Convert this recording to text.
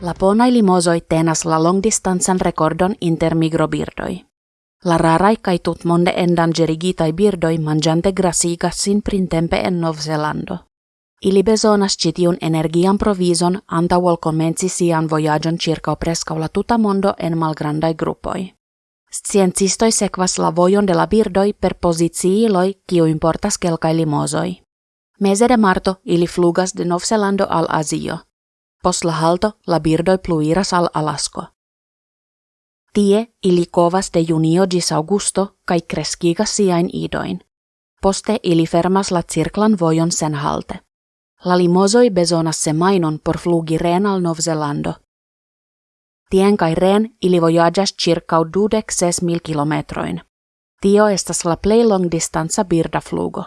La pona limosoi tenas la longdistansan rekordon inter migrobirdoi. La rarai kai tut monde endangerigitai birdoi mangiante grasigassin printempe en Novzelando. Ili bezonas citiun energian provison anta vol comenci sian voyagion circa prescaula tuta mondo en malgrandai gruppoi. Sciencistoi sekvas la vojon de la birdoi per posiciiloi kiu importas kelkai limosoi. Mese de marto ili flugas de Novzelando al Azio. Pos la halto la birdoi pluiras al Alasko. Tie ili kovas de junio gis augusto kai kreskigas siain idoin. Poste ili fermas la cirklan vojon sen halte. La limosoi bezonas se mainon por flugi ren al Novzelando. Tien kai ren ili voyagas circa dudek ses mil kilometroin. Tio estas la plej long distanza birda flugo.